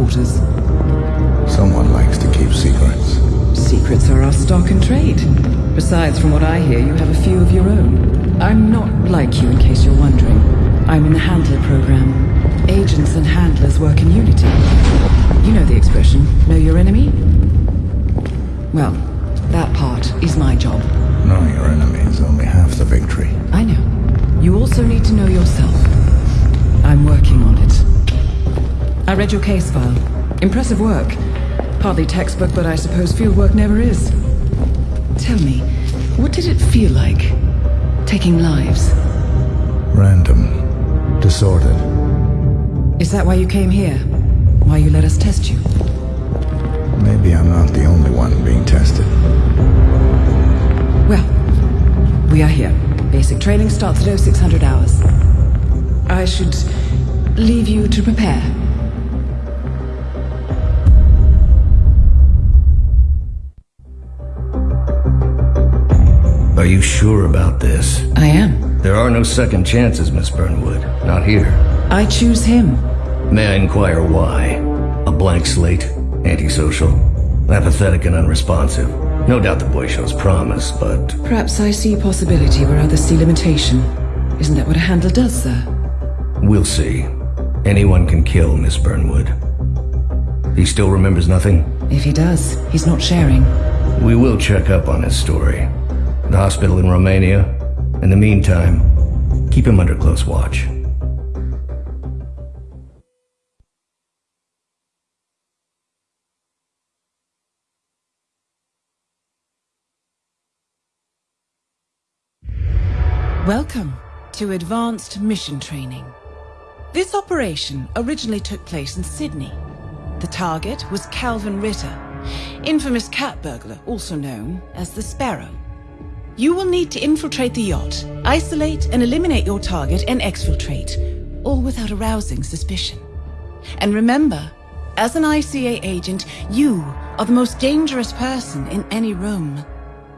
quarters. Someone likes to keep secrets. Secrets are our stock and trade. Besides, from what I hear, you have a few of your own. I'm not like you, in case you're wondering. I'm in the Handler program. Agents and handlers work in unity. You know the expression, know your enemy? Well, that part is my job. Knowing your enemy is only half the victory. I know. You also need to know yourself. I'm working on it. I read your case file. Impressive work. Hardly textbook, but I suppose field work never is. Tell me, what did it feel like? Taking lives? Random. Disordered. Is that why you came here? Why you let us test you? Maybe I'm not the only one being tested. Well, we are here. Basic training starts at 0600 hours. I should leave you to prepare. Are you sure about this? I am. There are no second chances, Miss Burnwood. Not here. I choose him. May I inquire why? A blank slate? Antisocial? Apathetic and unresponsive? No doubt the boy shows promise, but... Perhaps I see possibility where others see limitation. Isn't that what a handler does, sir? We'll see. Anyone can kill Miss Burnwood. He still remembers nothing? If he does, he's not sharing. We will check up on his story. The hospital in Romania. In the meantime, keep him under close watch. Welcome to Advanced Mission Training. This operation originally took place in Sydney. The target was Calvin Ritter, infamous cat burglar, also known as the Sparrow. You will need to infiltrate the yacht, isolate and eliminate your target and exfiltrate, all without arousing suspicion. And remember, as an ICA agent, you are the most dangerous person in any room.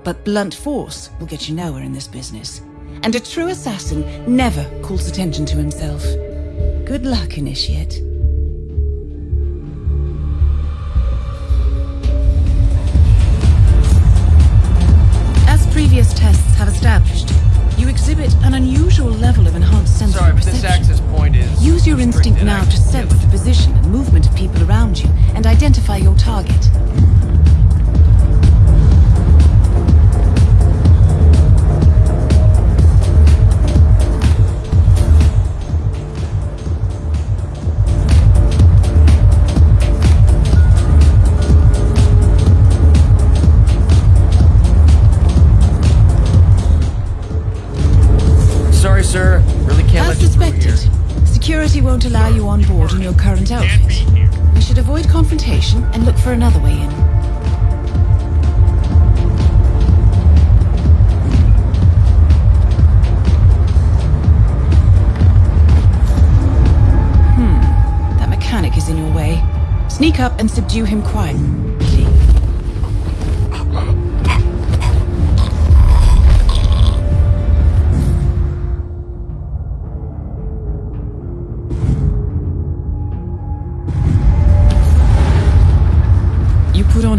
But blunt force will get you nowhere in this business. And a true assassin never calls attention to himself. Good luck, Initiate. Have established, you exhibit an unusual level of enhanced sensory Sorry, perception. this access point is... Use your instinct now to sense the position and movement of people around you and identify your target. On board in your current outfit. We should avoid confrontation and look for another way in. Hmm, that mechanic is in your way. Sneak up and subdue him quietly.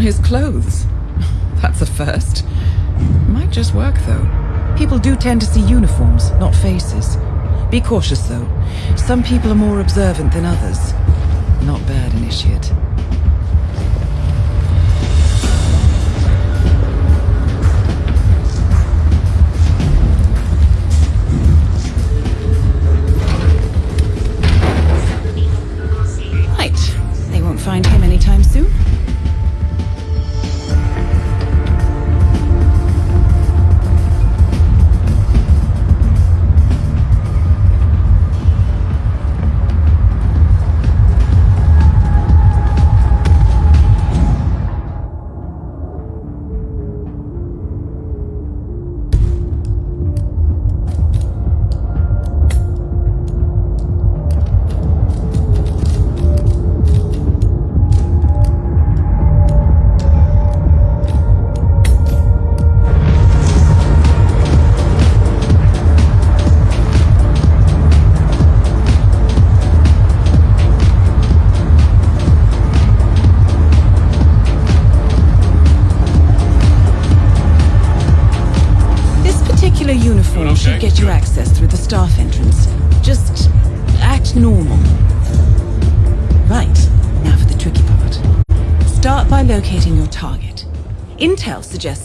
His clothes. That's a first. Might just work, though. People do tend to see uniforms, not faces. Be cautious, though. Some people are more observant than others. Not bad, Initiate.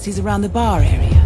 He's around the bar area.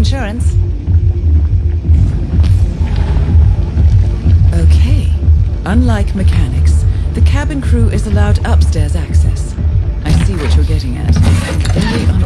insurance. Okay. Unlike mechanics, the cabin crew is allowed upstairs access. I see what you're getting at.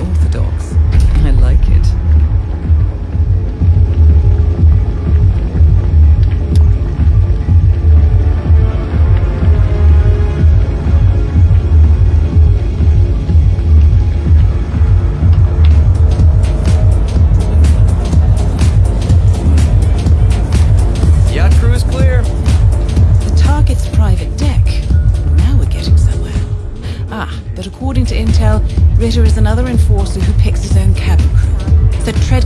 Fraser is another enforcer who picks his own cabin crew. Tread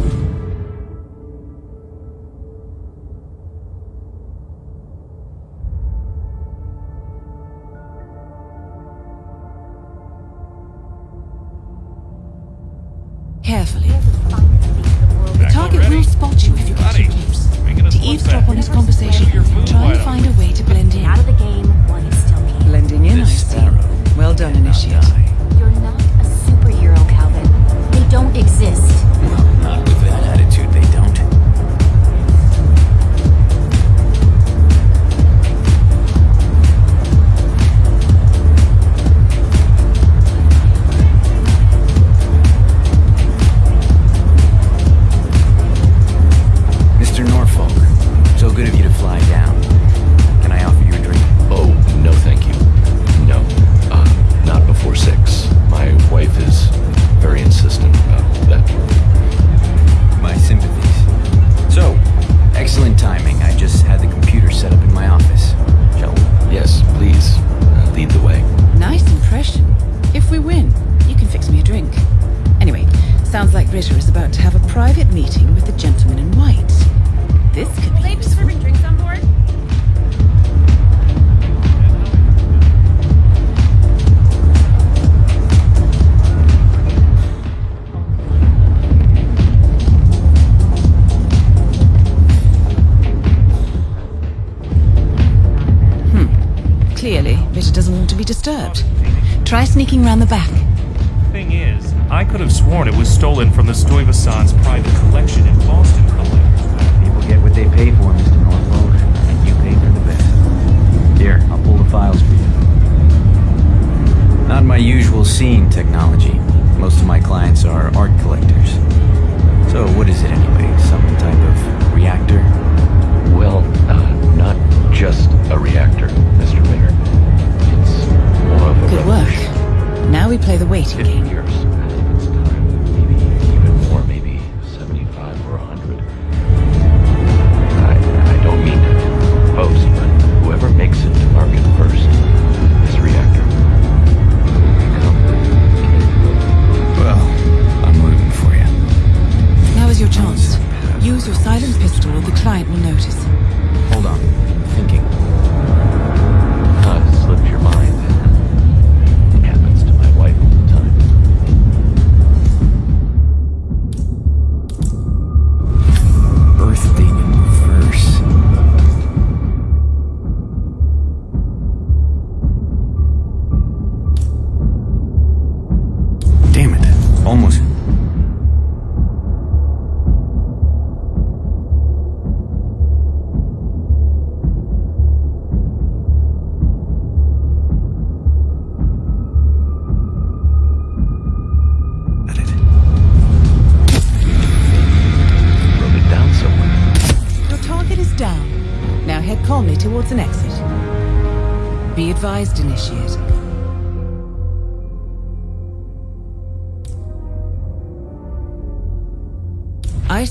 Around the back.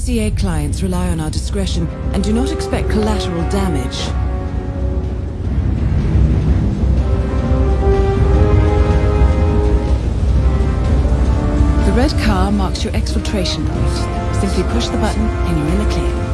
ICA clients rely on our discretion and do not expect collateral damage. The red car marks your exfiltration point. Simply push the button and you're in the clear.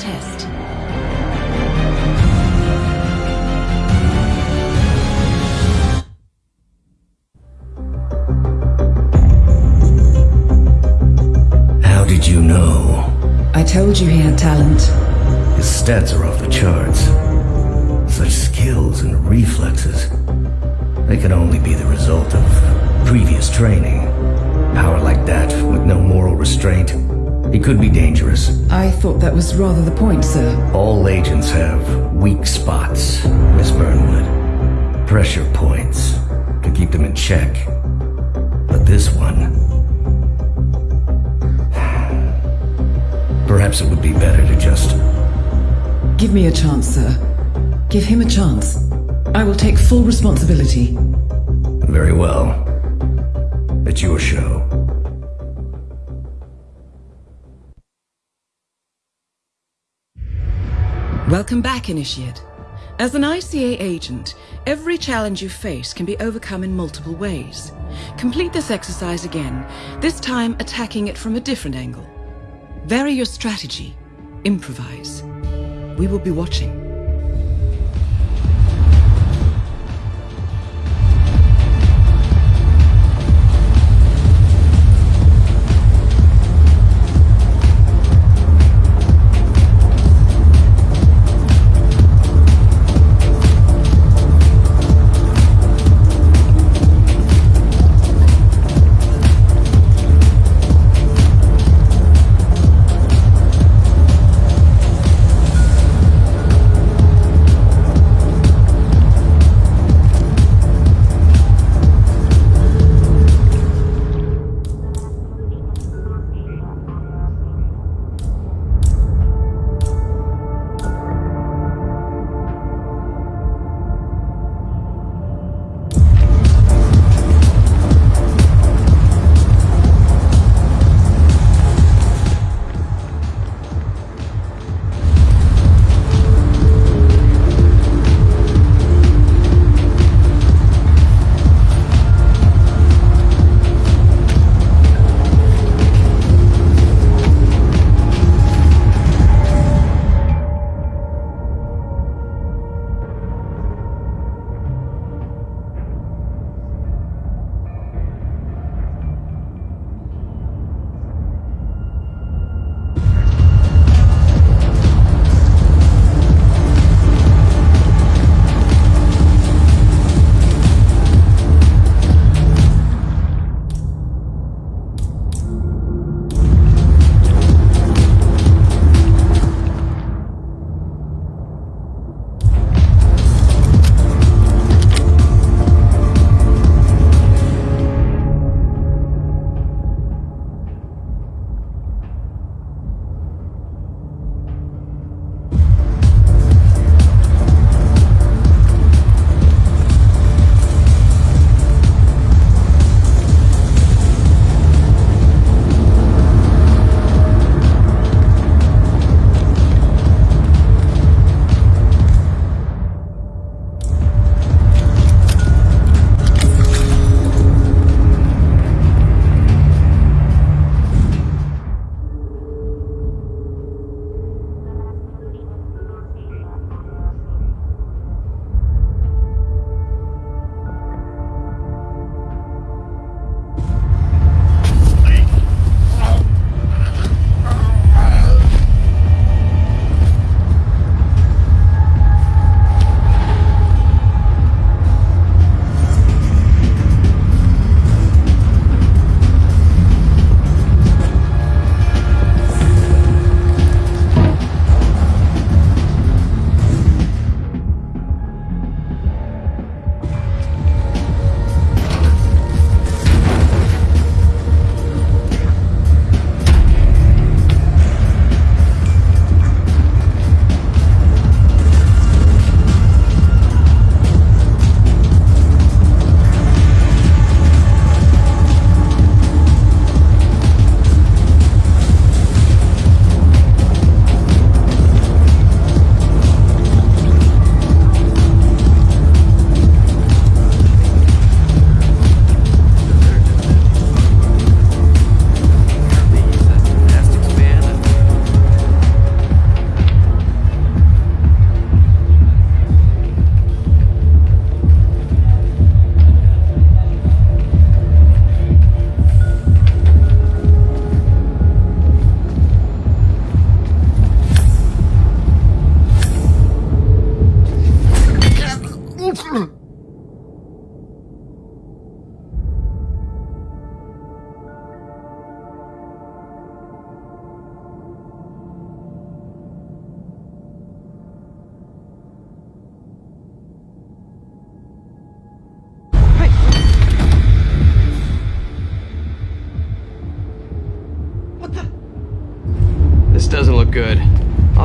Test. How did you know? I told you he had talent. His stats are off the charts. Such skills and reflexes. They could only be the result of previous training. Power like that, with no moral restraint, he could be dangerous. I thought that was rather the point, sir. All agents have weak spots, Miss Burnwood. Pressure points to keep them in check. But this one... Perhaps it would be better to just... Give me a chance, sir. Give him a chance. I will take full responsibility. Very well. It's your show. Welcome back, Initiate. As an ICA agent, every challenge you face can be overcome in multiple ways. Complete this exercise again, this time attacking it from a different angle. Vary your strategy. Improvise. We will be watching.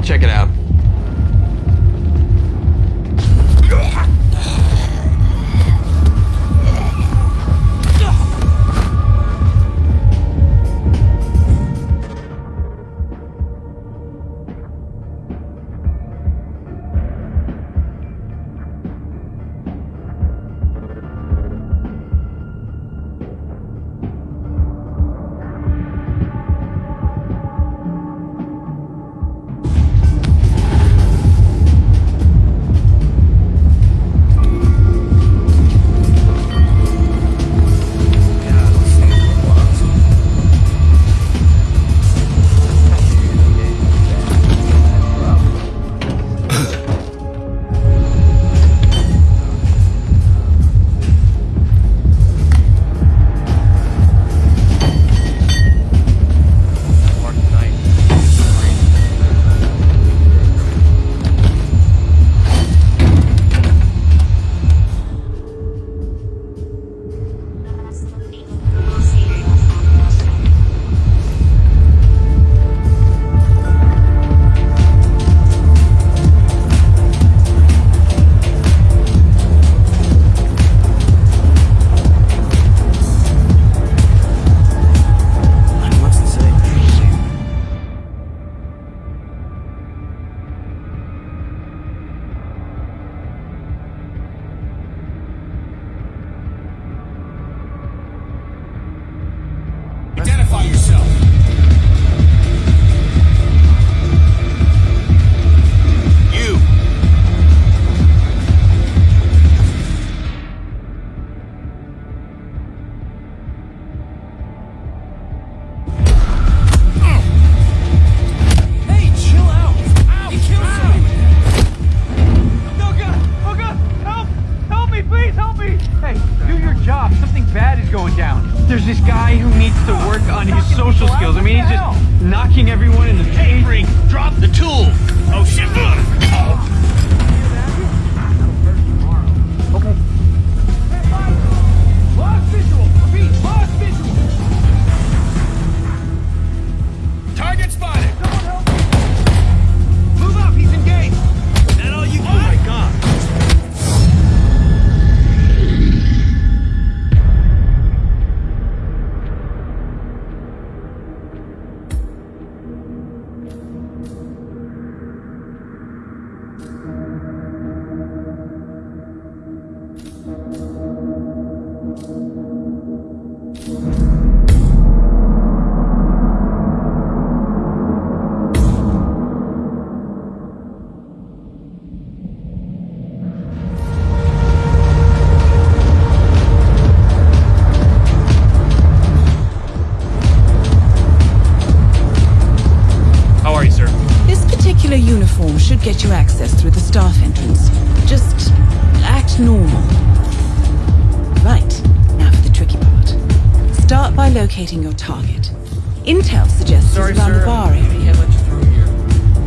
Check it out. Particular uniform should get you access through the staff entrance. Just act normal. Right, now for the tricky part. Start by locating your target. Intel suggests Sorry, it's around sir. the bar area. can't let you through here.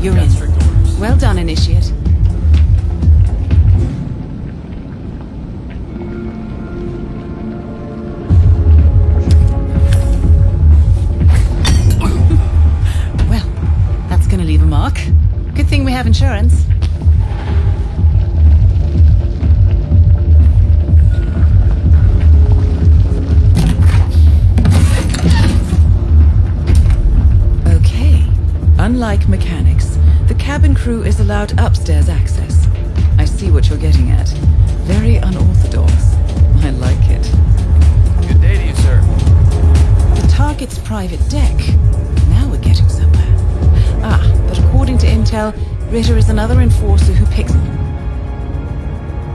You're in. Well done, Initiate. well, that's gonna leave a mark. We have insurance. Okay. Unlike mechanics, the cabin crew is allowed upstairs access. I see what you're getting at. Very unorthodox. I like it. Good day to you, sir. The target's private deck. Now we're getting somewhere. Ah, but according to intel, Ritter is another enforcer who picks...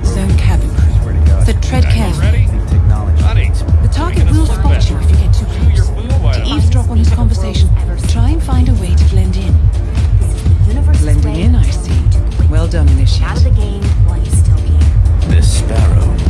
Zone cabin crew. So tread carefully. Ready? Technology. Honey. The target will spot you if you get too close. To eavesdrop on his conversation, try and find a way to blend in. This is the universe's Blending in, I see. Well done, Initiate. Out of the game while you still can. This sparrow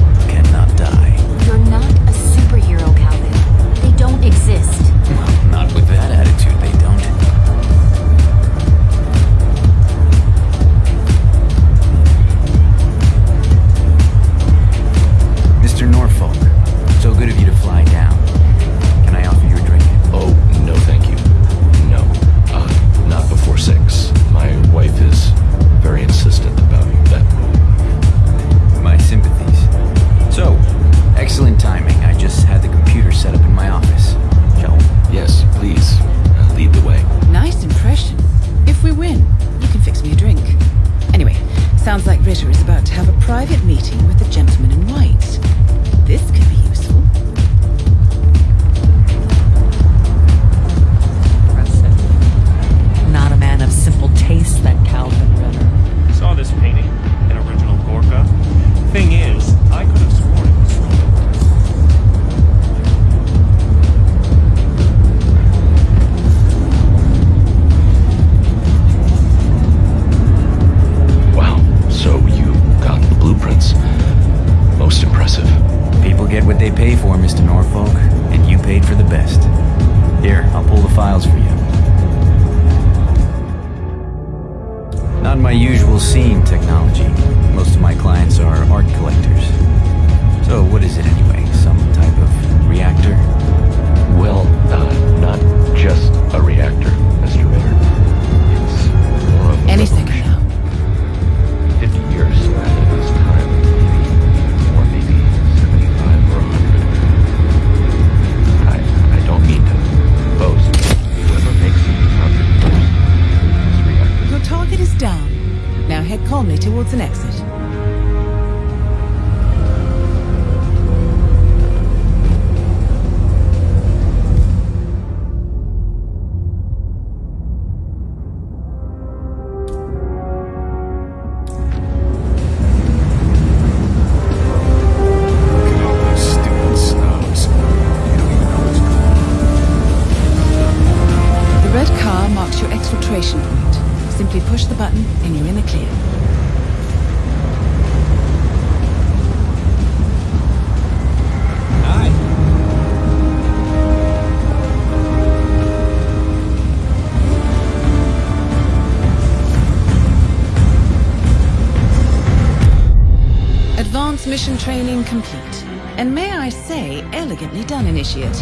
training complete. And may I say, elegantly done, Initiate.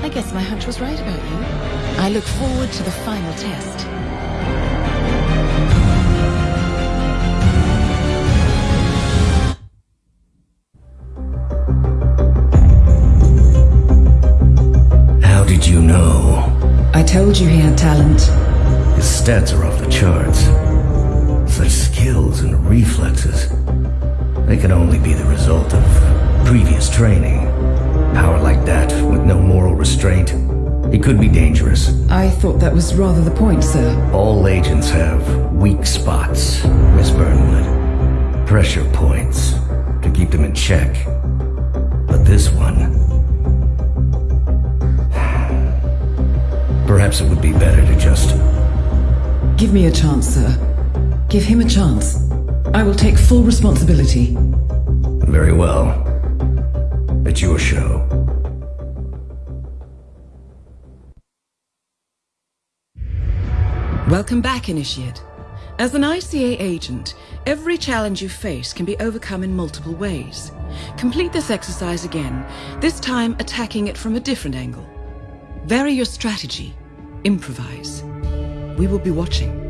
I guess my hunch was right about you. I look forward to the final test. How did you know? I told you he had talent. His stats are off the charts. Such skills and reflexes. They can only be the result of previous training. Power like that, with no moral restraint, it could be dangerous. I thought that was rather the point, sir. All agents have weak spots, Miss Burnwood. Pressure points to keep them in check. But this one. Perhaps it would be better to just. Give me a chance, sir. Give him a chance. I will take full responsibility. Very well. It's your show. Welcome back, Initiate. As an ICA agent, every challenge you face can be overcome in multiple ways. Complete this exercise again, this time attacking it from a different angle. Vary your strategy. Improvise. We will be watching.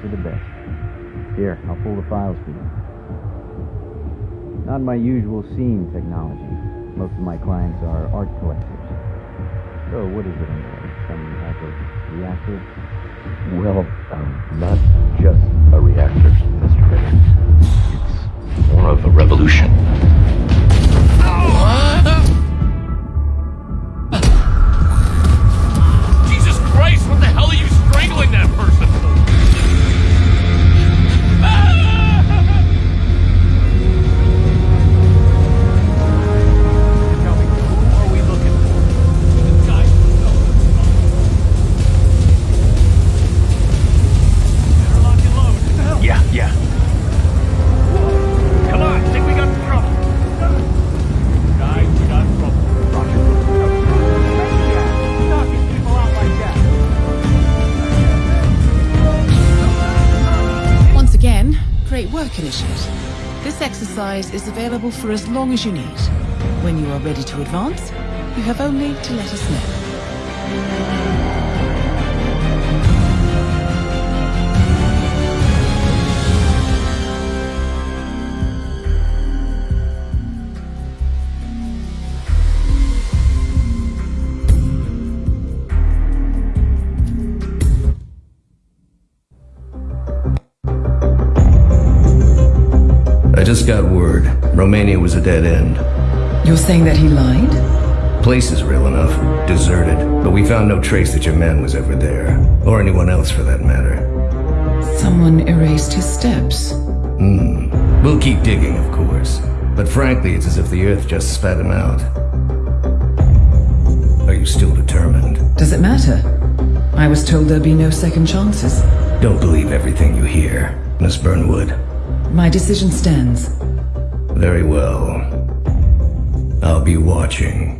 For the best. Here, I'll pull the files for you. Not my usual scene technology. Most of my clients are for as long as you need. When you are ready to advance, you have only to let us know. Romania was a dead end. You're saying that he lied? Place is real enough. Deserted. But we found no trace that your man was ever there. Or anyone else for that matter. Someone erased his steps. Hmm. We'll keep digging, of course. But frankly, it's as if the Earth just spat him out. Are you still determined? Does it matter? I was told there'd be no second chances. Don't believe everything you hear, Miss Burnwood. My decision stands. Very well. I'll be watching.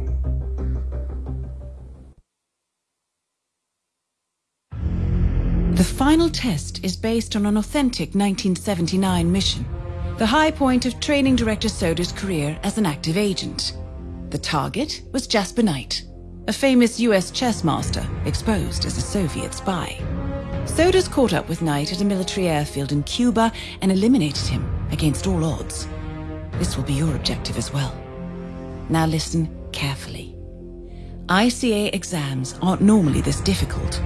The final test is based on an authentic 1979 mission, the high point of training director Soders' career as an active agent. The target was Jasper Knight, a famous US chess master exposed as a Soviet spy. Soders caught up with Knight at a military airfield in Cuba and eliminated him against all odds. This will be your objective as well. Now listen carefully. ICA exams aren't normally this difficult.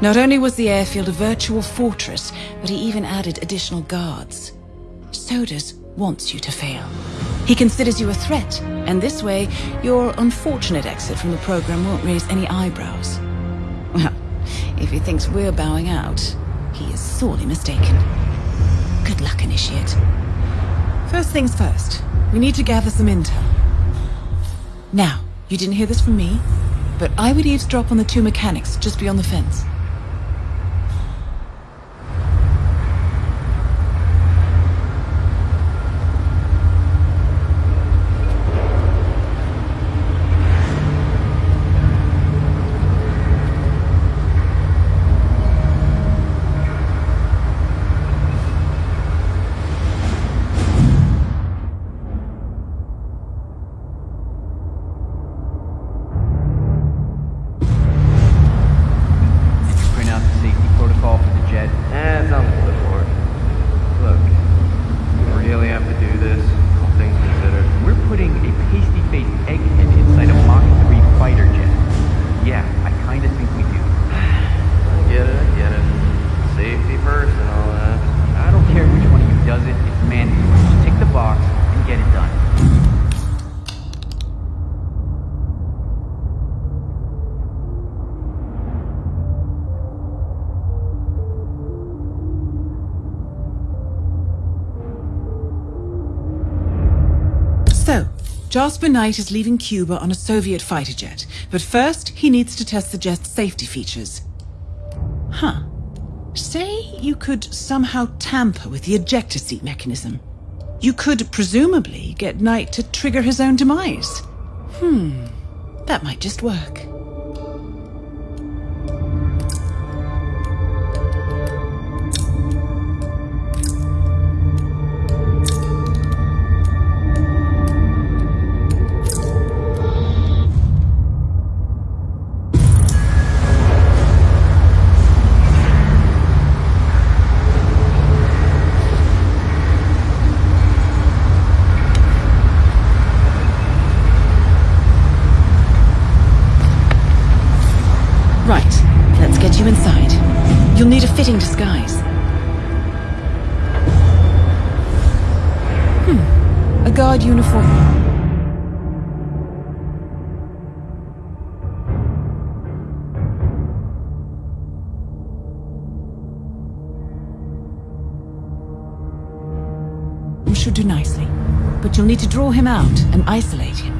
Not only was the airfield a virtual fortress, but he even added additional guards. Soders wants you to fail. He considers you a threat, and this way, your unfortunate exit from the program won't raise any eyebrows. Well, if he thinks we're bowing out, he is sorely mistaken. Good luck, Initiate. First things first, we need to gather some intel. Now, you didn't hear this from me, but I would eavesdrop on the two mechanics just beyond the fence. Jasper Knight is leaving Cuba on a Soviet fighter jet, but first he needs to test the jet's safety features. Huh. Say you could somehow tamper with the ejector seat mechanism. You could presumably get Knight to trigger his own demise. Hmm, that might just work. Fitting disguise. Hmm. A guard uniform. Should do nicely, but you'll need to draw him out and isolate him.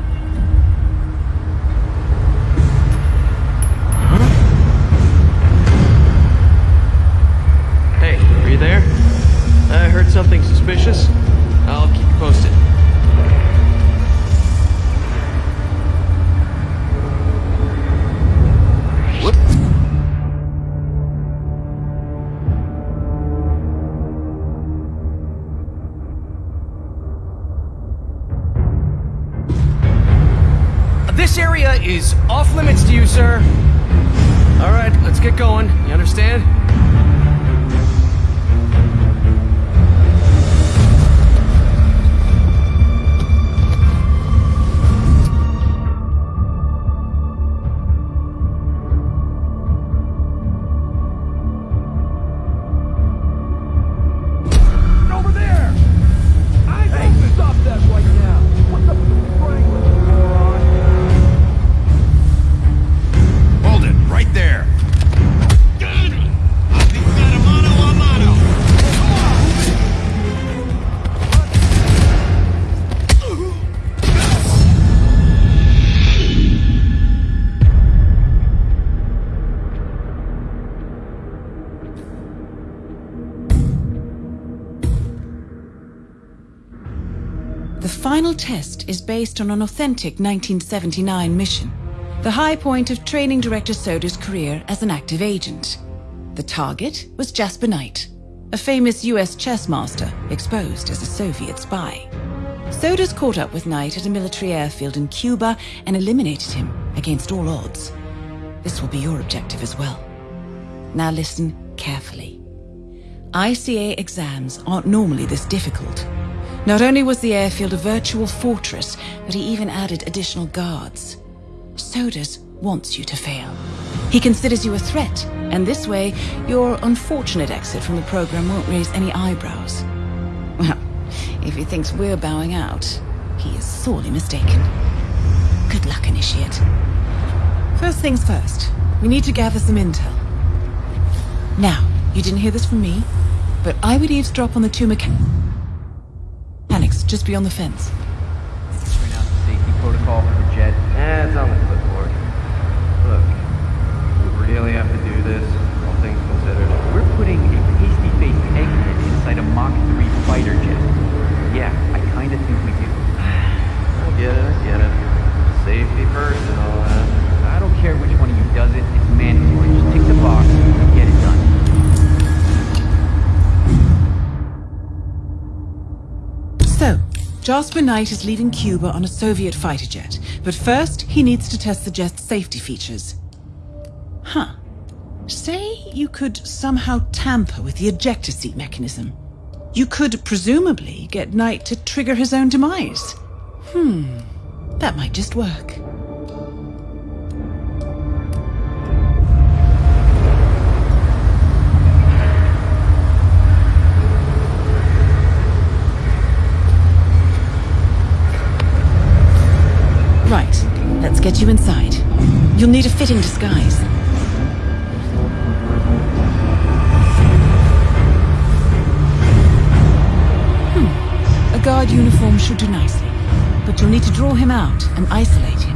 Test is based on an authentic 1979 mission, the high point of training director Soders' career as an active agent. The target was Jasper Knight, a famous US chess master exposed as a Soviet spy. Soders caught up with Knight at a military airfield in Cuba and eliminated him against all odds. This will be your objective as well. Now listen carefully. ICA exams aren't normally this difficult. Not only was the airfield a virtual fortress, but he even added additional guards. Soders wants you to fail. He considers you a threat, and this way, your unfortunate exit from the program won't raise any eyebrows. Well, if he thinks we're bowing out, he is sorely mistaken. Good luck, Initiate. First things first, we need to gather some intel. Now, you didn't hear this from me, but I would eavesdrop on the two mechanics just beyond the fence. Bring out the safety protocol for the jet. Eh, it's on the clipboard. Look, we really have to do this, all things considered. We're putting a pasty-faced egghead inside a Mach 3 fighter jet. Jasper Knight is leaving Cuba on a Soviet fighter jet, but first he needs to test the jet's safety features. Huh. Say you could somehow tamper with the ejector seat mechanism. You could presumably get Knight to trigger his own demise. Hmm, that might just work. Right, let's get you inside. You'll need a fitting disguise. Hmm, a guard uniform should do nicely, but you'll need to draw him out and isolate him.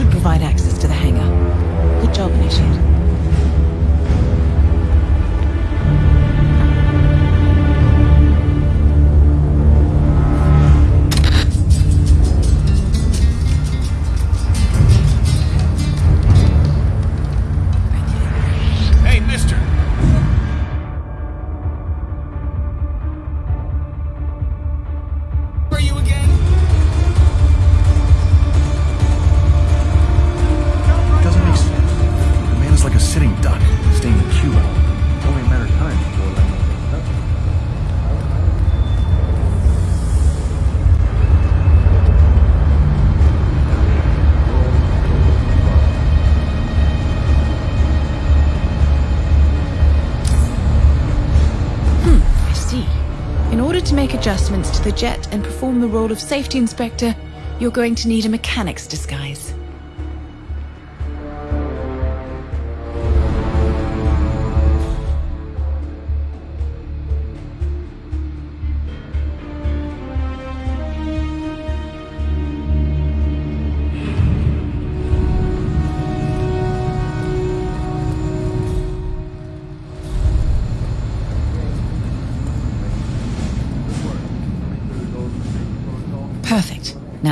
Should provide the jet and perform the role of safety inspector, you're going to need a mechanic's disguise.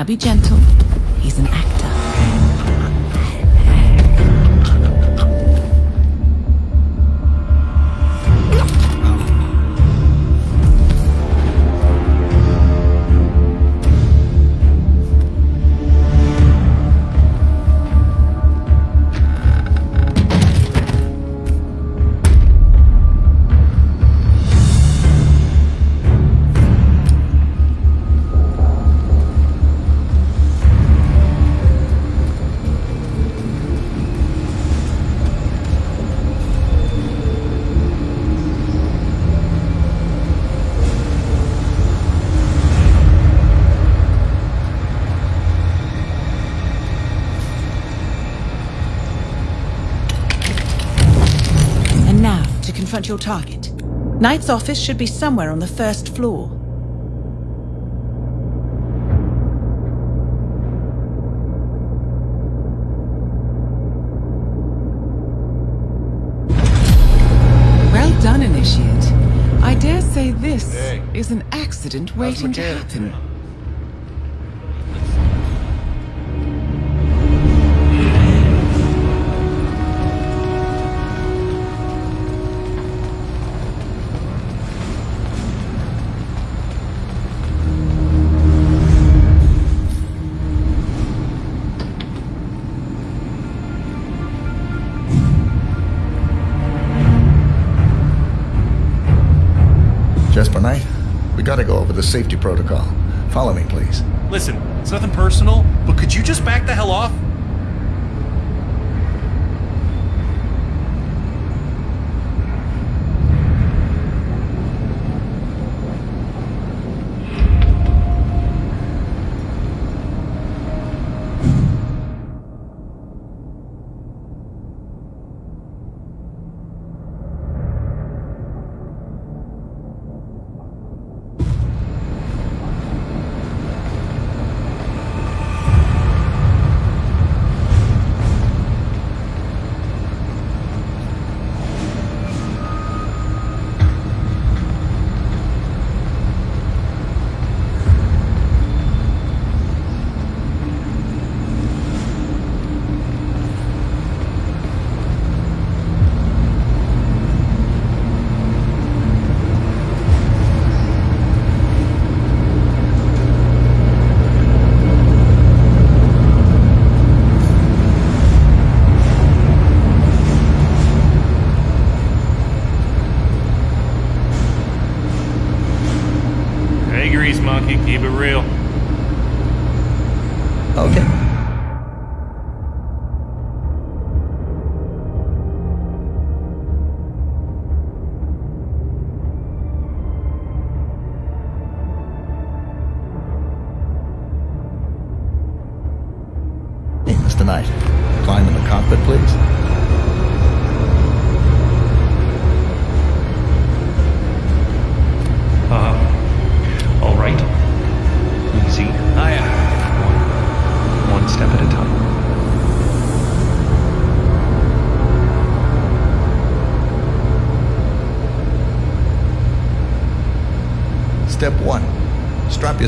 Be gentle. Your target. Knight's office should be somewhere on the first floor. Well done, Initiate. I dare say this is an accident waiting to happen. The safety protocol. Follow me, please. Listen, it's nothing personal, but could you just back the hell off?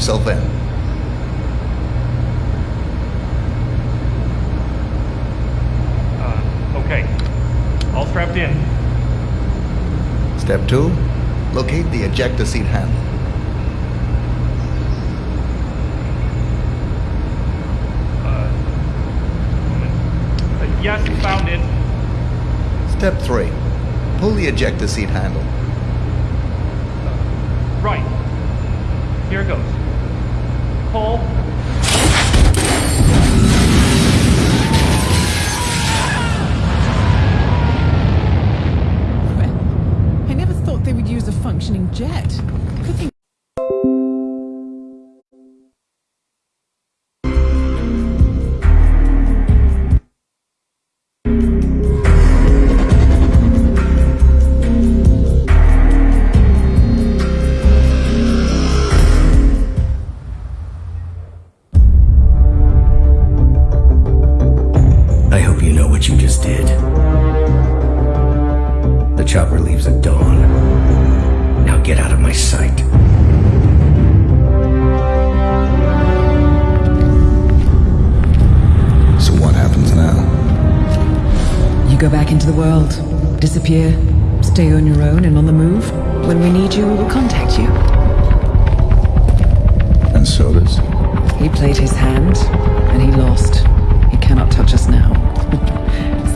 Yourself in. Uh, okay. All strapped in. Step two, locate the ejector seat handle. Uh, yes, found it. Step 3. Pull the ejector seat handle.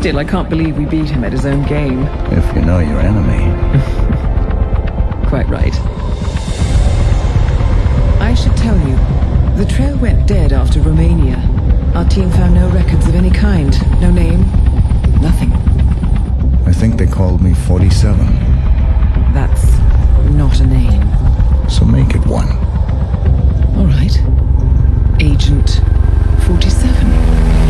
Still, I can't believe we beat him at his own game. If you know your enemy. Quite right. I should tell you, the trail went dead after Romania. Our team found no records of any kind. No name, nothing. I think they called me 47. That's not a name. So make it one. All right. Agent 47.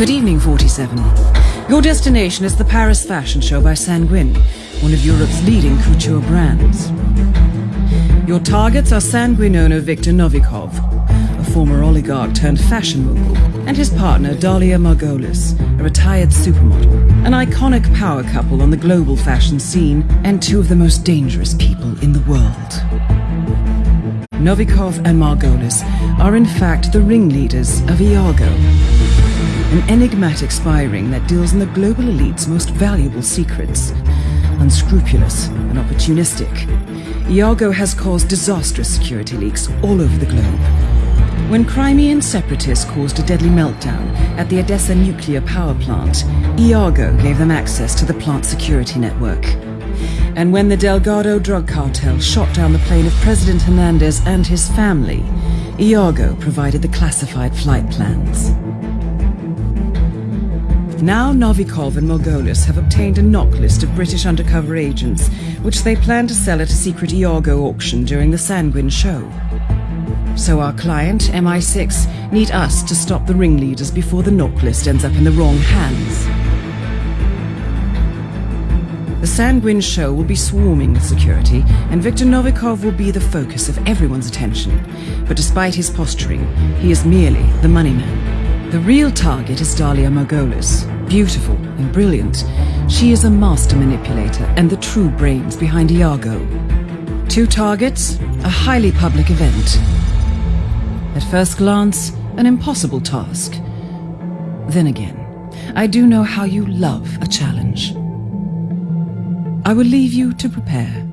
Good evening, 47. Your destination is the Paris Fashion Show by Sanguine, one of Europe's leading couture brands. Your targets are Sanguine owner Viktor Novikov, a former oligarch turned fashion mogul, and his partner Dalia Margolis, a retired supermodel, an iconic power couple on the global fashion scene, and two of the most dangerous people in the world. Novikov and Margolis are in fact the ringleaders of Iago, an enigmatic spy ring that deals in the global elite's most valuable secrets. Unscrupulous and opportunistic, Iago has caused disastrous security leaks all over the globe. When Crimean separatists caused a deadly meltdown at the Odessa nuclear power plant, Iago gave them access to the plant security network. And when the Delgado drug cartel shot down the plane of President Hernandez and his family, Iago provided the classified flight plans. Now Novikov and Margolis have obtained a NOC list of British undercover agents, which they plan to sell at a secret Iago auction during the Sanguine show. So our client, MI6, need us to stop the ringleaders before the NOC list ends up in the wrong hands. The Sanguine show will be swarming with security, and Viktor Novikov will be the focus of everyone's attention. But despite his posturing, he is merely the money man. The real target is Dalia Margolis. Beautiful and brilliant, she is a master manipulator and the true brains behind Iago. Two targets, a highly public event. At first glance, an impossible task. Then again, I do know how you love a challenge. I will leave you to prepare.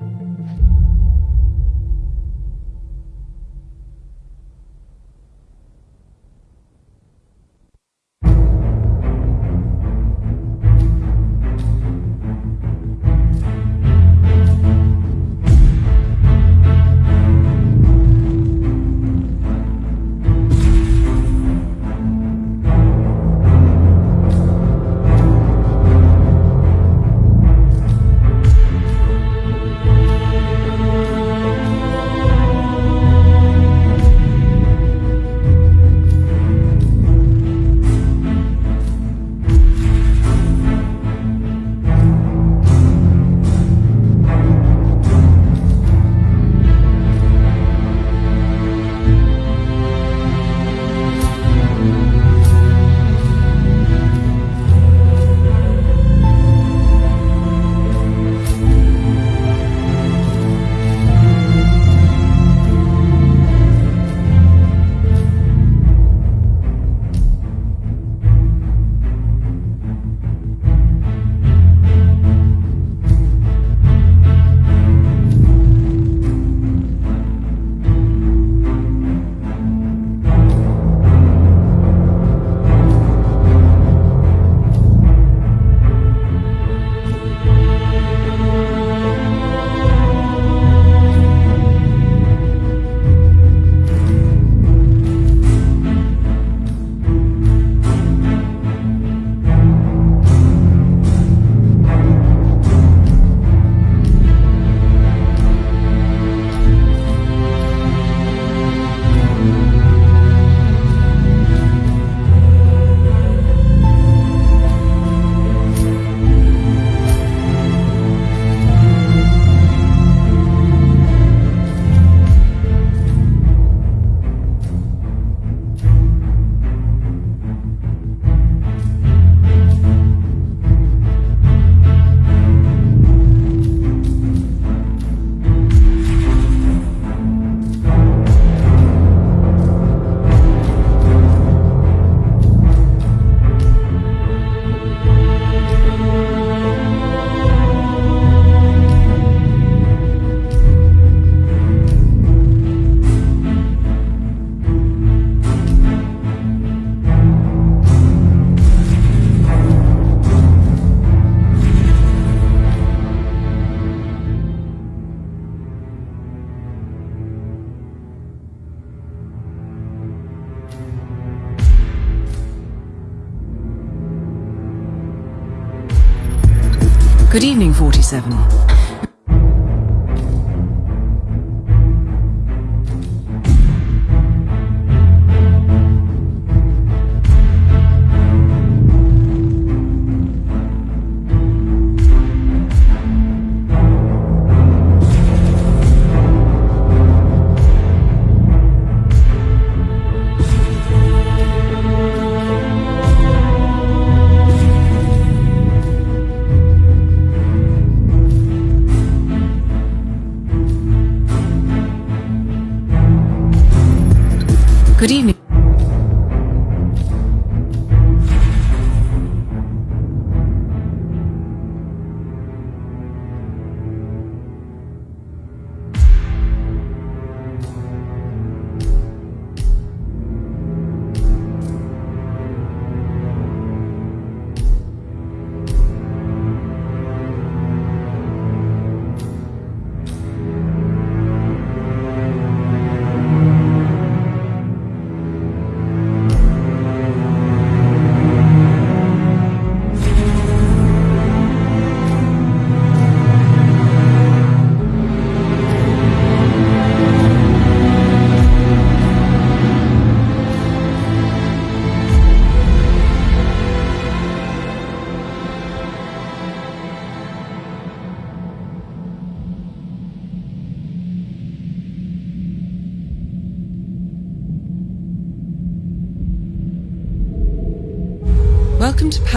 27.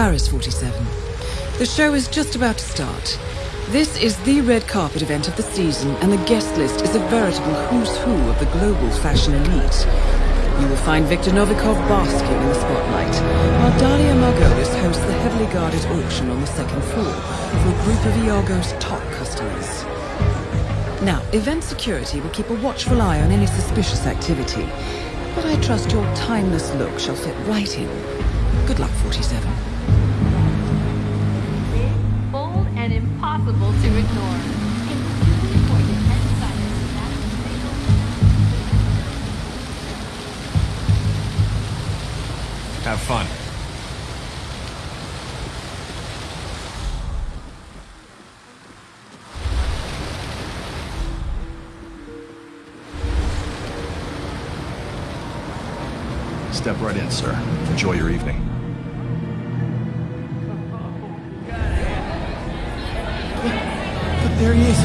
Paris 47. The show is just about to start. This is the red carpet event of the season, and the guest list is a veritable who's who of the global fashion elite. You will find Viktor Novikov basking in the spotlight, while Dalia Margolis hosts the heavily guarded auction on the second floor for a group of Iago's top customers. Now, event security will keep a watchful eye on any suspicious activity, but I trust your timeless look shall fit right in. Good luck, 47. Have fun. Step right in, sir. Enjoy your evening. But there he is.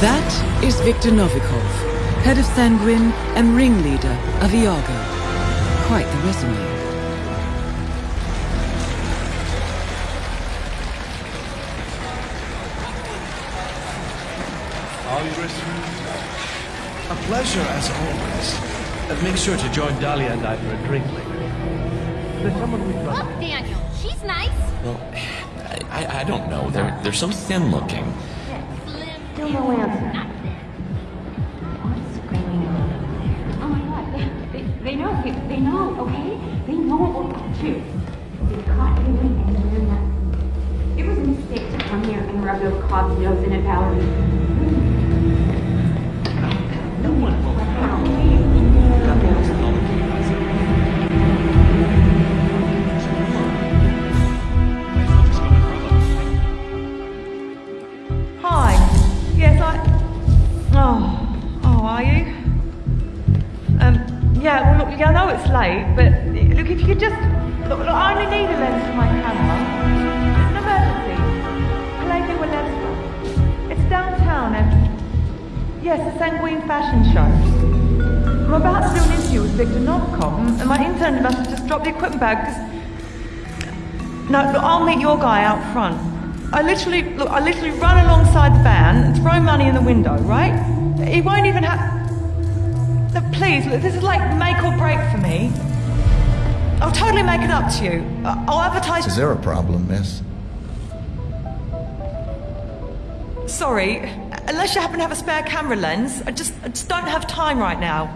That is Viktor Novikov, head of Sanguine and ringleader of Iago. Quite the resume. All A pleasure as always. And make sure to join Dalia and I for a drink later. There's someone we trust. Look, Daniel, she's nice. Well, I, I don't know. They're they're so thin looking. Still no answer. What we're up to. They caught doing and they're. It was a mistake to come here and rub those cob's nose in at Valerie. And- and my intern must have just dropped the equipment bag. No, look, I'll meet your guy out front. I literally, look, I literally run alongside the van and throw money in the window, right? He won't even have. No, please, look, this is like make or break for me. I'll totally make it up to you. I'll advertise. Is there a problem, miss? Sorry, unless you happen to have a spare camera lens, I just, I just don't have time right now.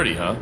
dirty, huh?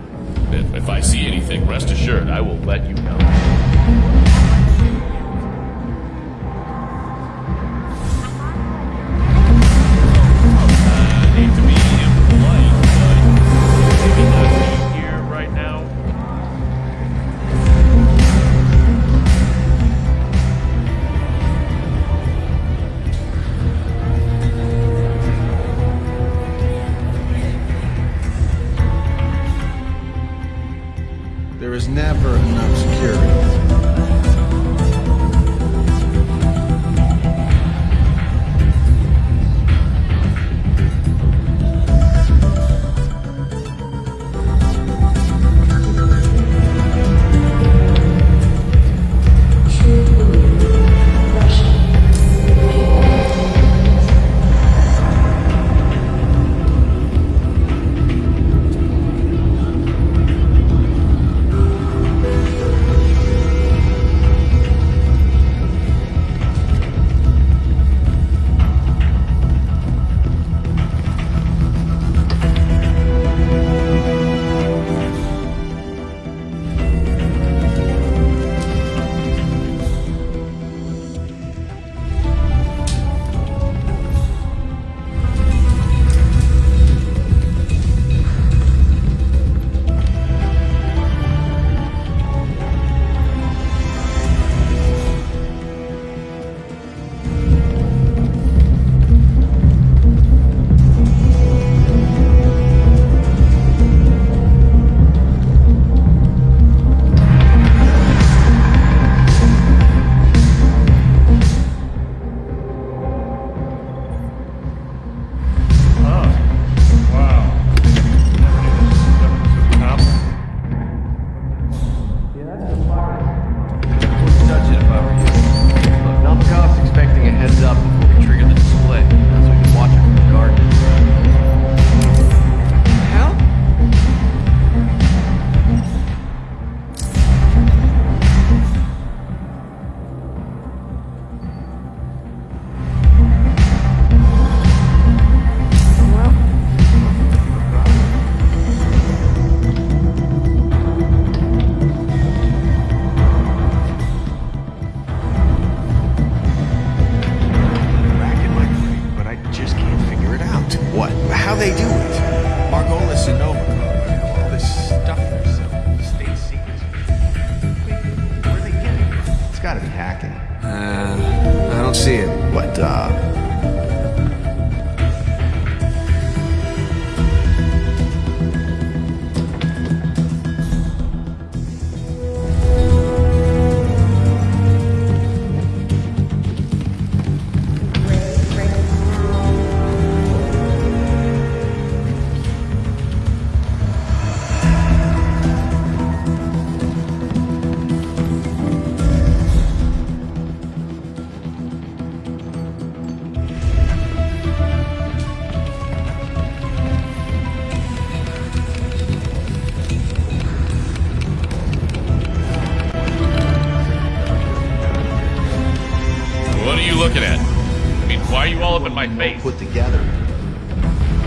and put together.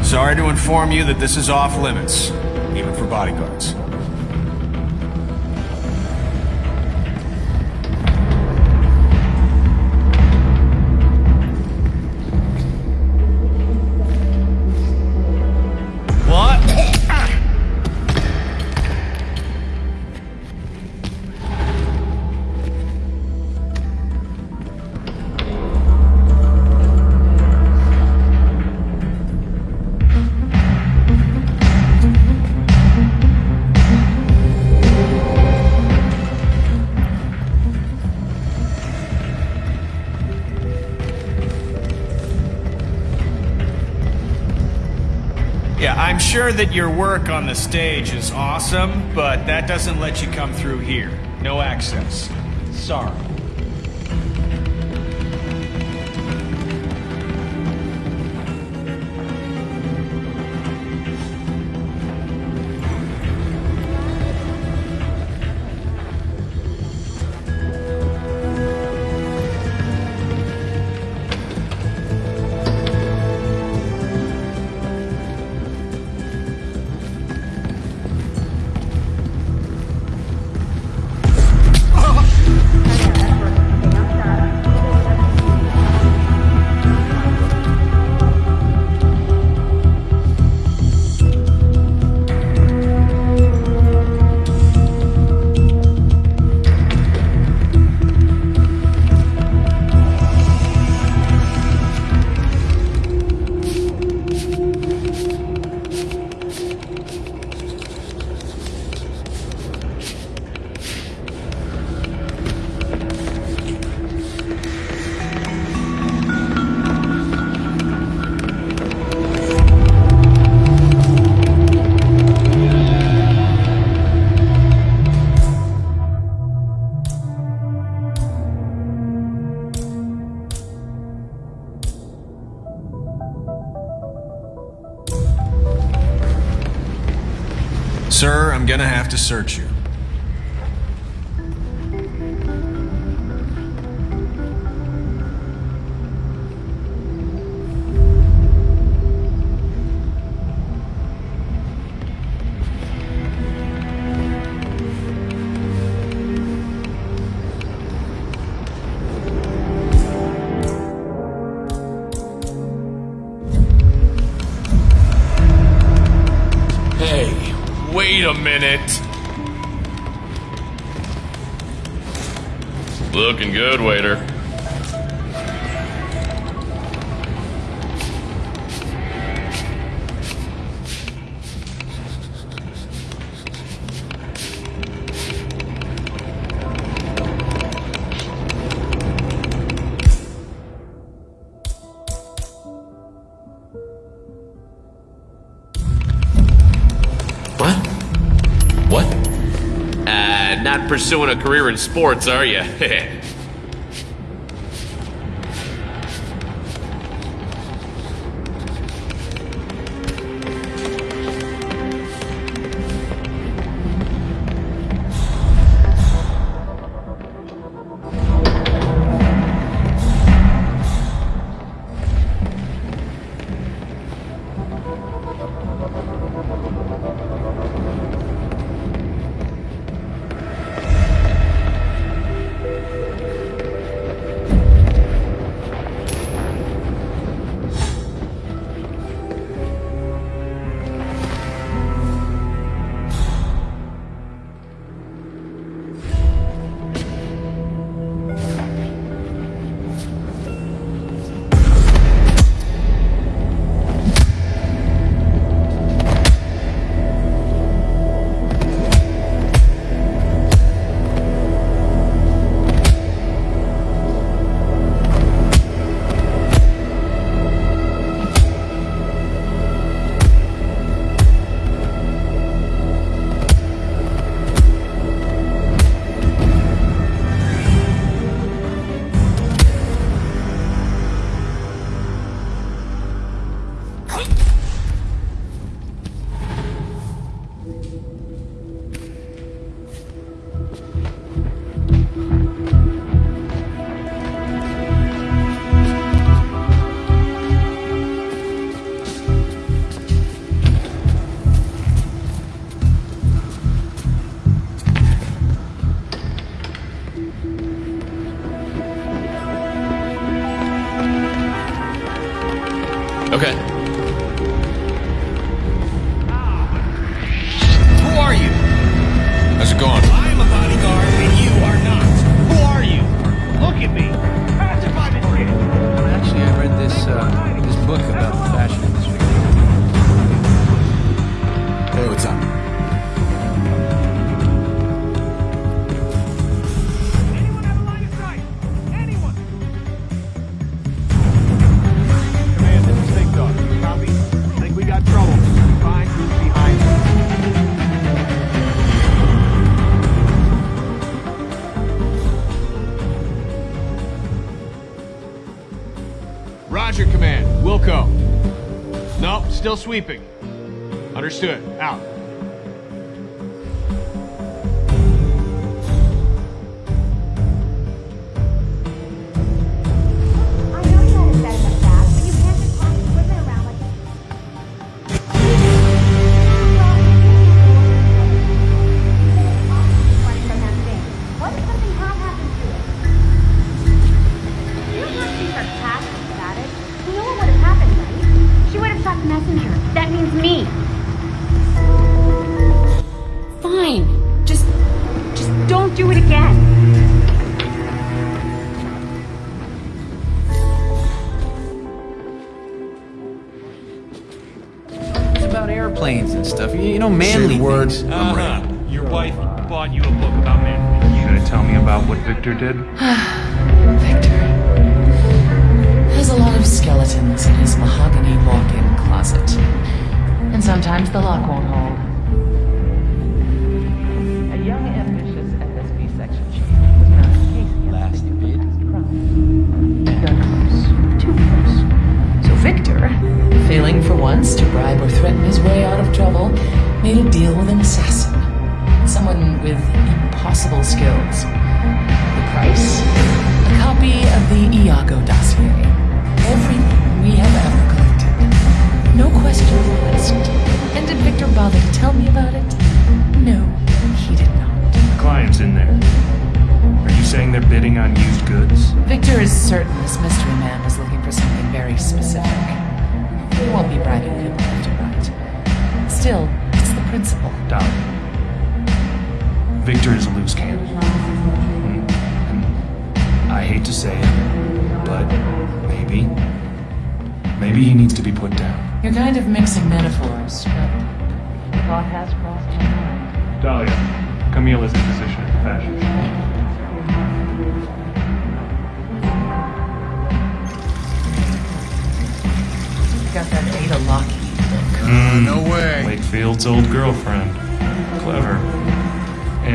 Sorry to inform you that this is off limits, even for bodyguards. Sure that your work on the stage is awesome, but that doesn't let you come through here. No access. Sorry. Gonna have to search you. Pursuing a career in sports, are you? still sweeping. Understood. did.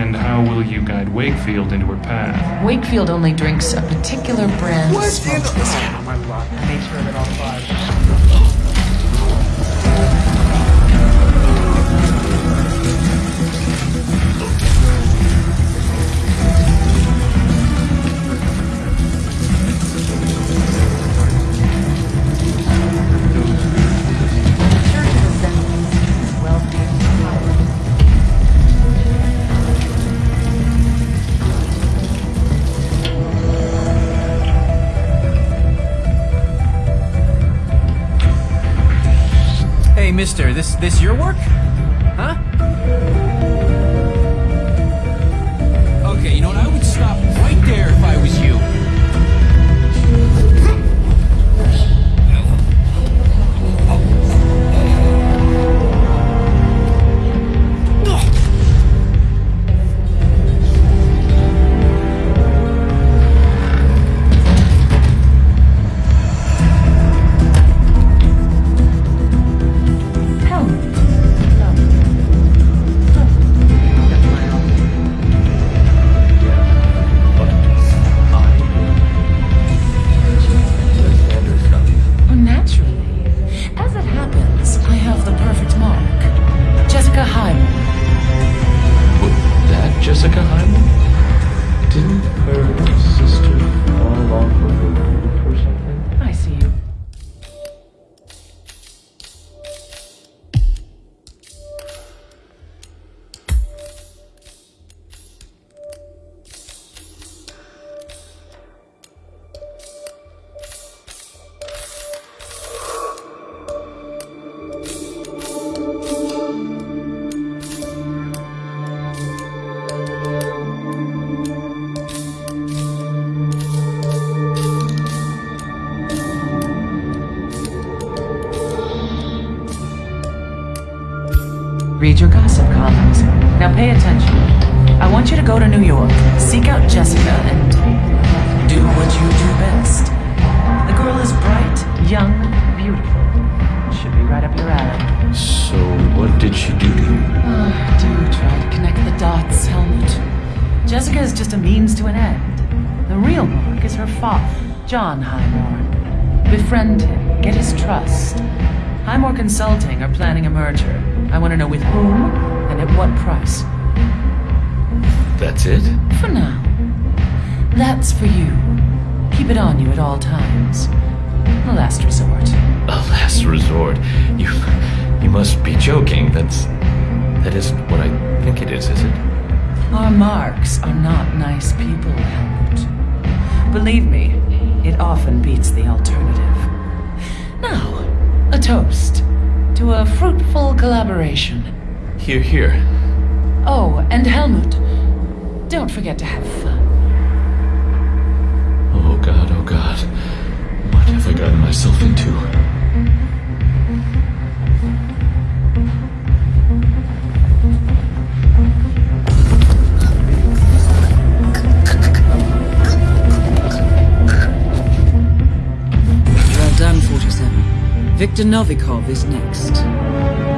And how will you guide Wakefield into her path? Wakefield only drinks a particular brand of. Oh, my luck. All five. mister, this this your work? Pay attention. I want you to go to New York, seek out Jessica, and do what you do best. The girl is bright, young, beautiful. Should be right up your alley. So, what did she do to you? Uh, do try to connect the dots, Helmut. Jessica is just a means to an end. The real Mark is her father, John Highmore. Befriend him, get his trust. Highmore Consulting are planning a merger. I want to know with whom and at what price. That's it? For now. That's for you. Keep it on you at all times. A last resort. A last resort. You. You must be joking. That's. That isn't what I think it is, is it? Our marks are not nice people, Helmut. Believe me, it often beats the alternative. Now, a toast to a fruitful collaboration. Here, here. Oh, and Helmut, don't forget to have fun. Oh god, oh god. What have I gotten myself into? Well done, 47. Viktor Novikov is next.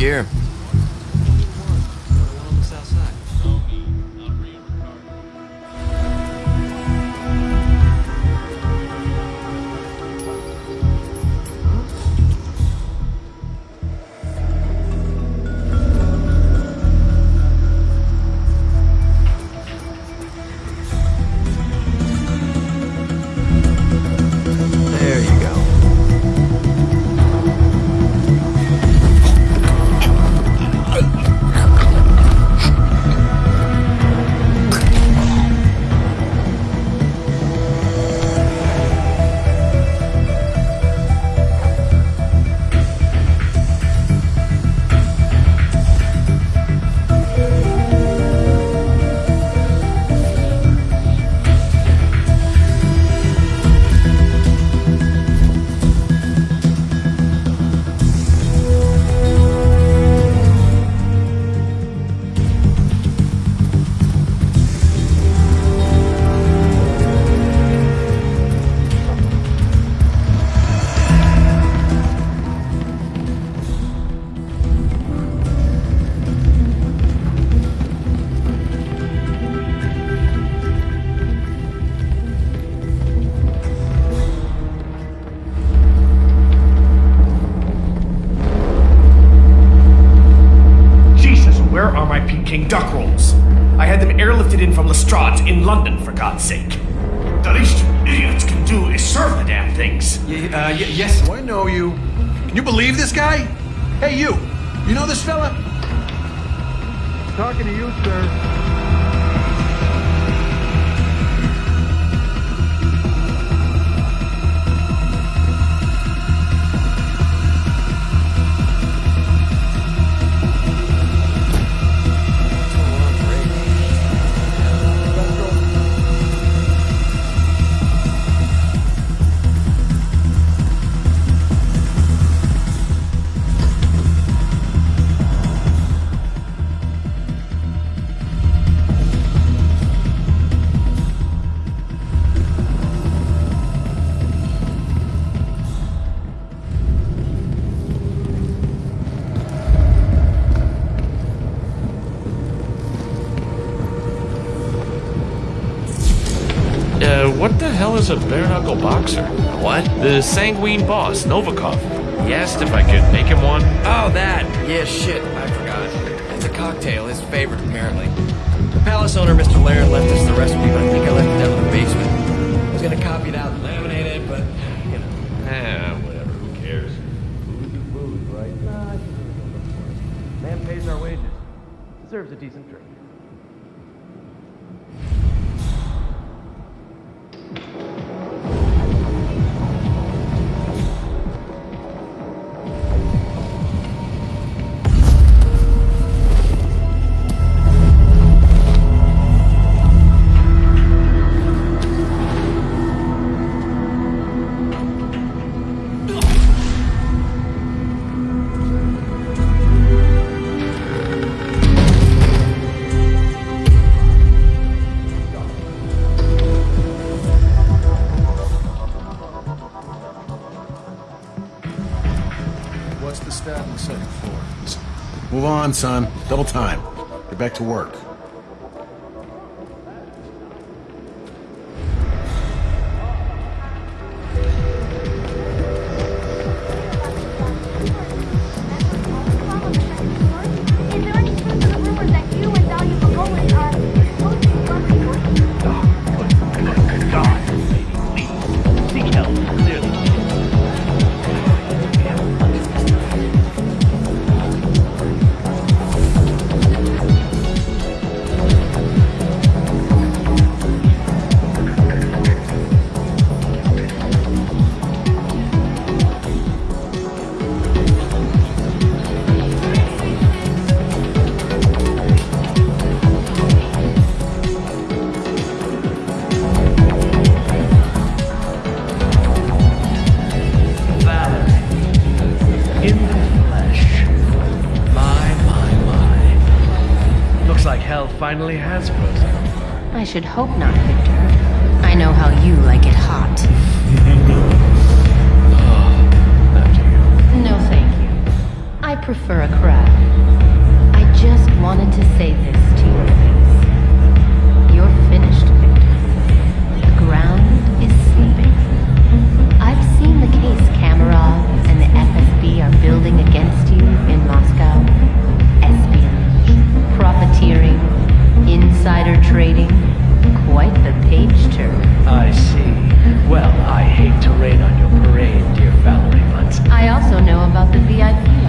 Gear. London, for God's sake. The least you idiots can do is serve the damn things. uh, y- yes, I know you. Can you believe this guy? Hey, you. You know this fella? Talking to you, sir. A bare knuckle boxer? What? The sanguine boss, Novikov. He asked if I could make him one. Oh, that. Yeah, shit. I forgot. It's a cocktail, his favorite, apparently. The palace owner, Mr. Laird, left us the recipe, but I think I left it down in the basement. I was gonna copy it out and laminate it, but, you know. Eh, whatever. Who cares? Food is food, right? Nah, I think we're gonna go for it. Man pays our wages. Deserves a decent on, son. Double time. Get back to work. Finally has frozen. I should hope not, Viktor. I know how you like it hot. No, thank you. I prefer a crab. I just wanted to say this to your face. You're finished, Viktor. The ground is sleeping. I've seen the case Kamarov and the FSB are building against you insider trading. Quite the page turn. I see. Well, I hate to rain on your parade, dear Valerie, but I also know about the VIP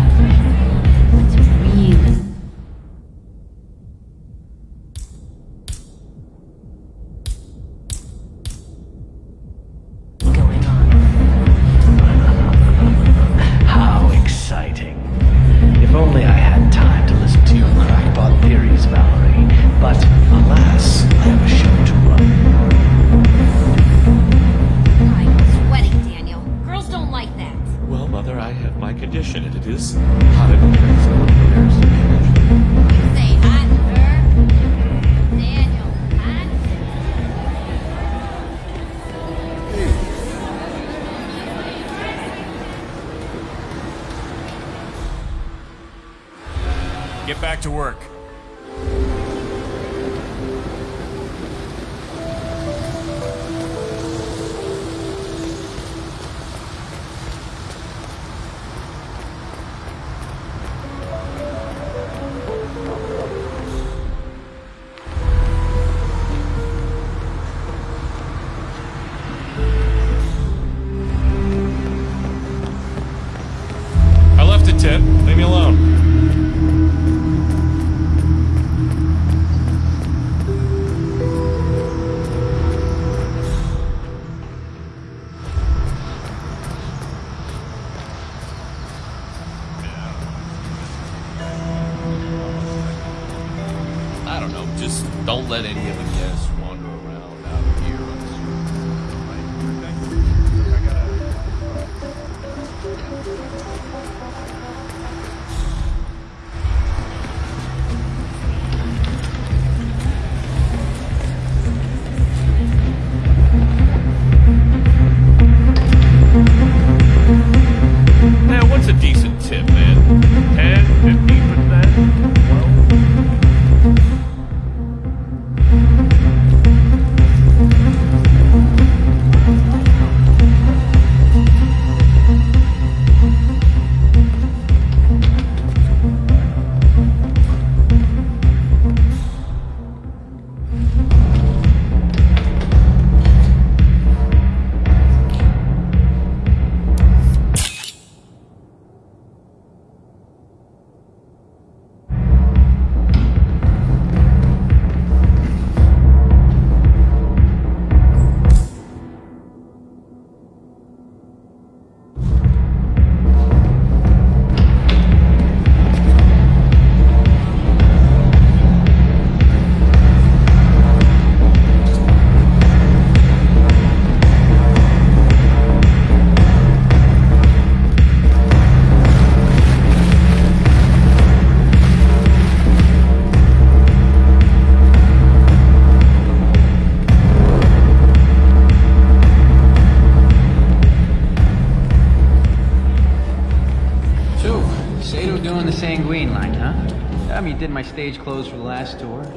did my stage clothes for the last tour.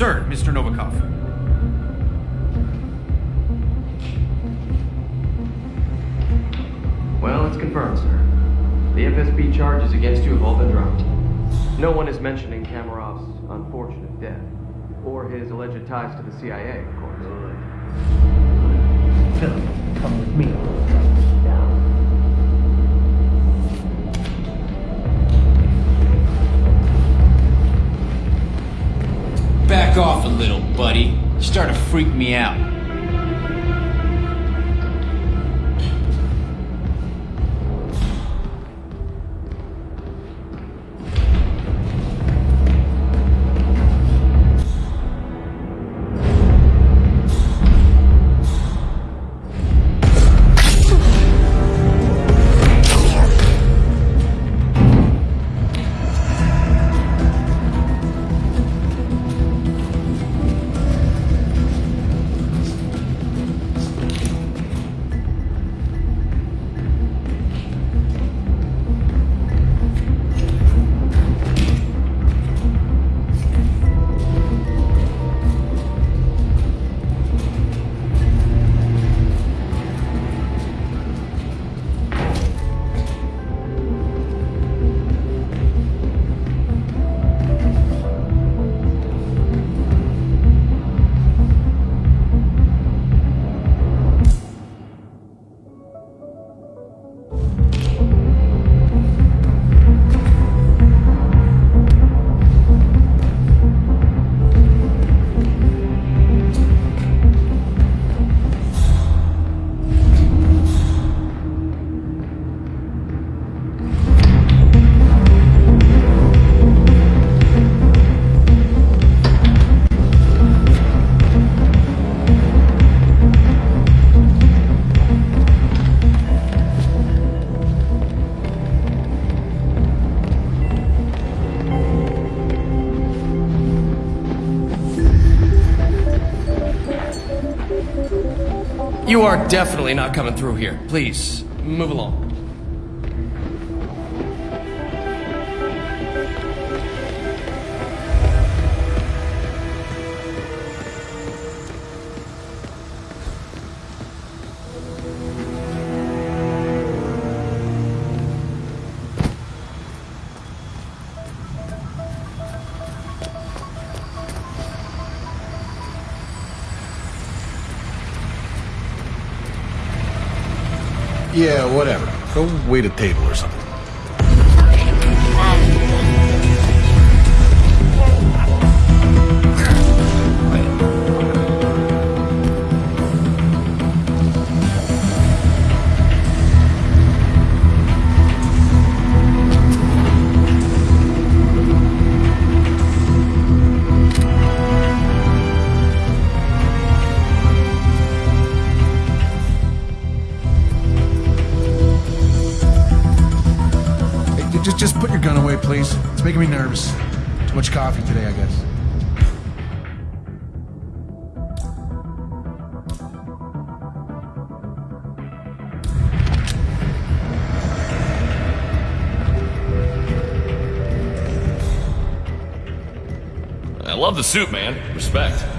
Sir, Mr. Novikov. Well, it's confirmed, sir. The FSB charges against you have all been dropped. No one is mentioning Kamarov's unfortunate death, or his alleged ties to the CIA, of course. Philip, come with me. Back off a little, buddy. You're starting to freak me out. You are definitely not coming through here. Please, move along. wait a table or something. much coffee today, I guess. I love the suit, man. Respect.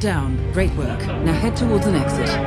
down. Great work. Now head towards an exit.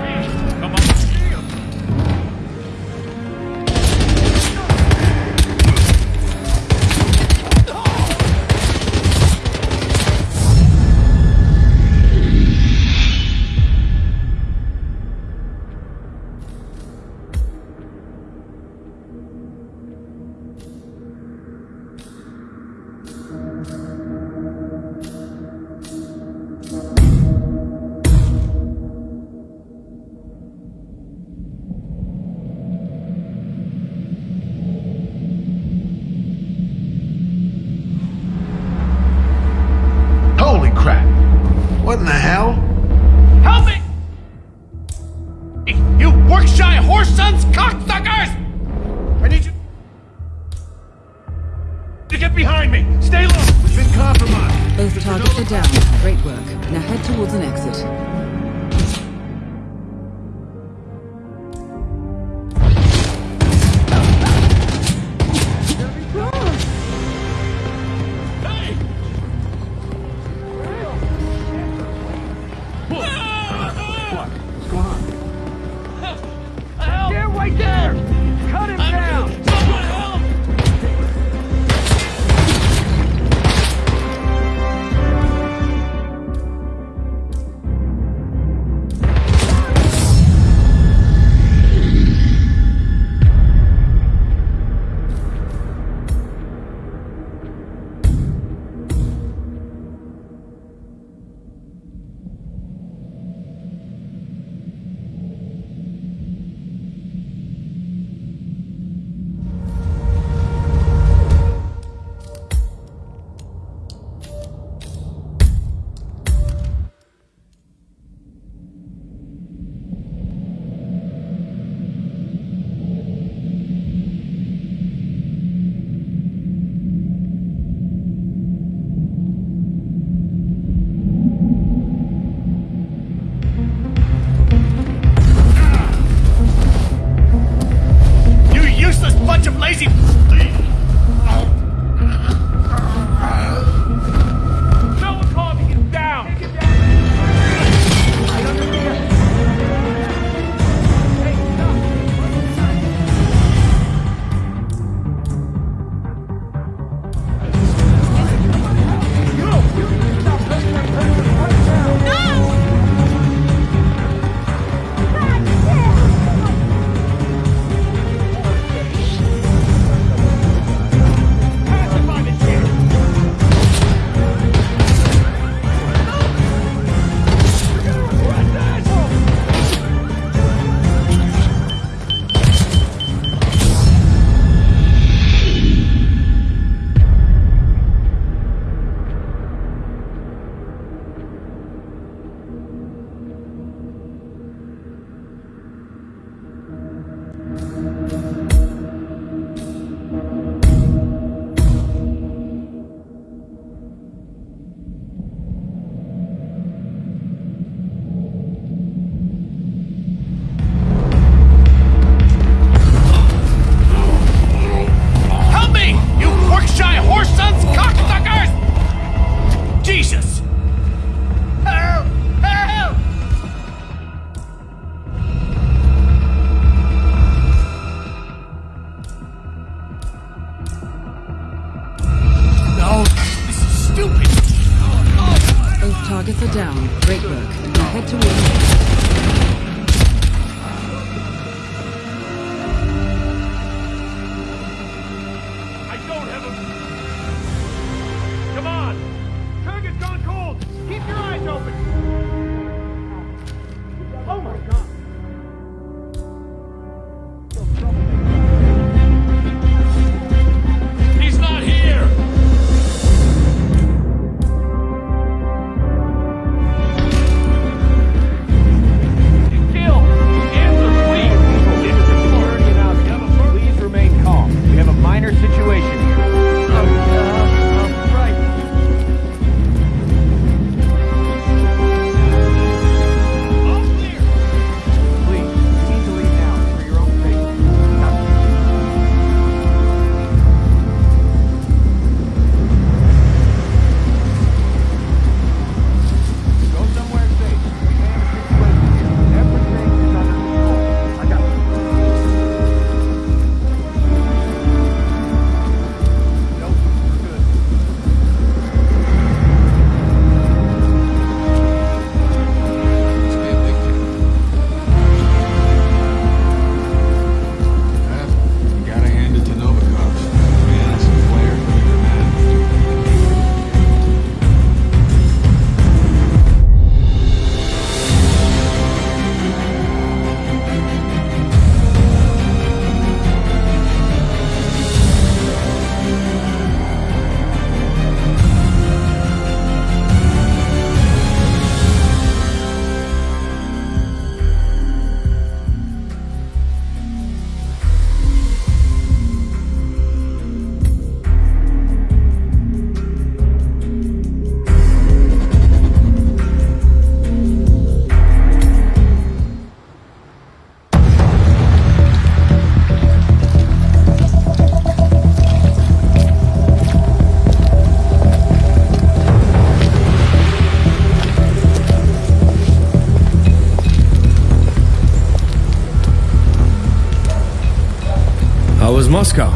Moscow?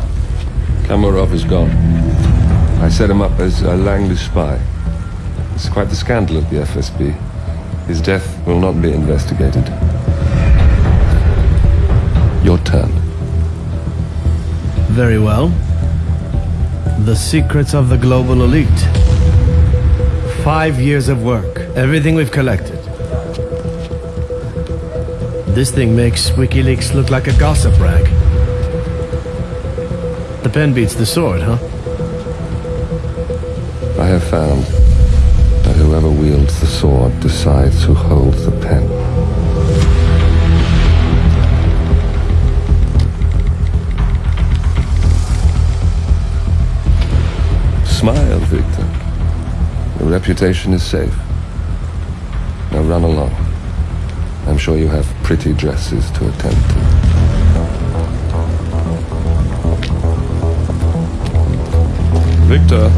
Kamarov is gone. I set him up as a Langley spy. It's quite the scandal at the FSB. His death will not be investigated. Your turn. Very well. The secrets of the global elite. Five years of work. Everything we've collected. This thing makes WikiLeaks look like a gossip rag. The pen beats the sword, huh? I have found that whoever wields the sword decides who holds the pen. Smile, Viktor. Your reputation is safe. Now run along. I'm sure you have pretty dresses to attend to. Viktor.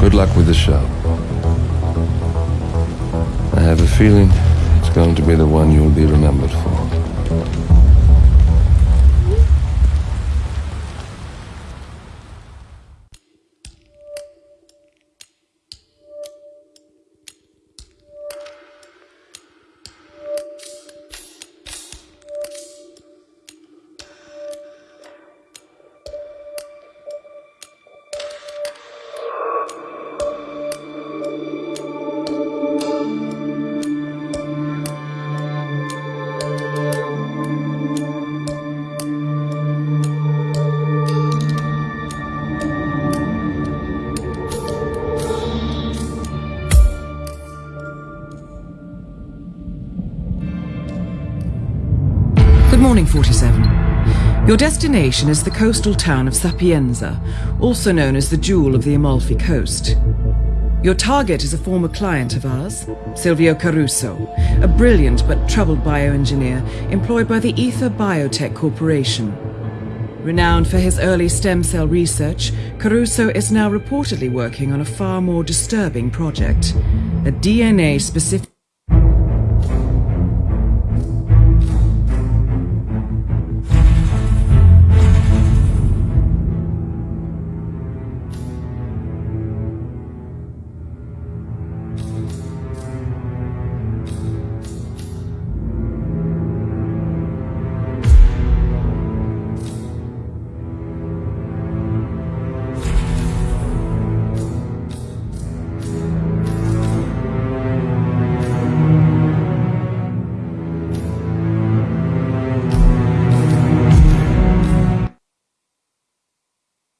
Good luck with the show. I have a feeling it's going to be the one you'll be remembered for. Destination is the coastal town of Sapienza, also known as the Jewel of the Amalfi Coast. Your target is a former client of ours, Silvio Caruso, a brilliant but troubled bioengineer employed by the Ether Biotech Corporation. Renowned for his early stem cell research, Caruso is now reportedly working on a far more disturbing project, a DNA-specific